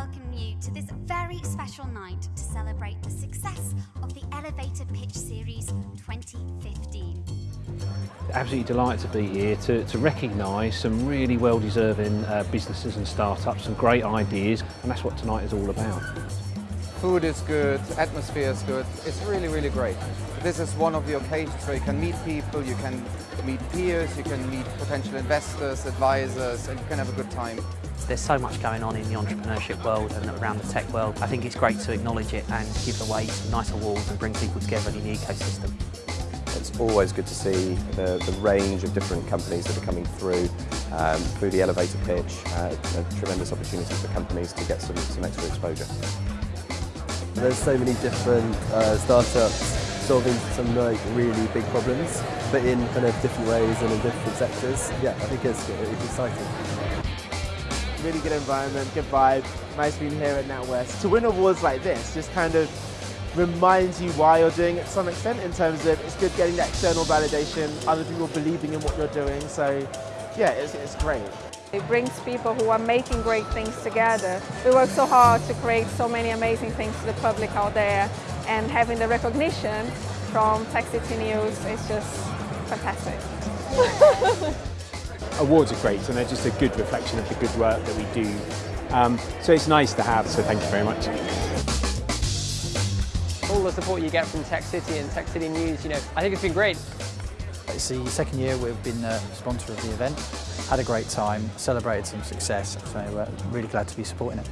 welcome you to this very special night to celebrate the success of the Elevator Pitch Series 2015. Absolutely delighted to be here to, to recognise some really well-deserving uh, businesses and startups, some great ideas, and that's what tonight is all about. Food is good, atmosphere is good, it's really, really great. This is one of the occasions where you can meet people, you can meet peers, you can meet potential investors, advisors, and you can have a good time. There's so much going on in the entrepreneurship world and around the tech world. I think it's great to acknowledge it and give away some nice awards and bring people together in the ecosystem. It's always good to see the, the range of different companies that are coming through, um, through the elevator pitch, uh, a tremendous opportunity for companies to get some, some extra exposure. There's so many different uh, startups solving some like really big problems, but in kind of different ways and in different sectors. Yeah, I think it's, it's exciting. Really good environment, good vibe, nice being here at NatWest. To win awards like this just kind of reminds you why you're doing it to some extent in terms of it's good getting that external validation, other people believing in what you're doing, so yeah, it's, it's great. It brings people who are making great things together. We work so hard to create so many amazing things to the public out there and having the recognition from Tech City News is just fantastic. Awards are great and they're just a good reflection of the good work that we do. Um, so it's nice to have, so thank you very much. All the support you get from Tech City and Tech City News, you know, I think it's been great. It's the second year we've been a sponsor of the event. Had a great time, celebrated some success, so uh, really glad to be supporting it.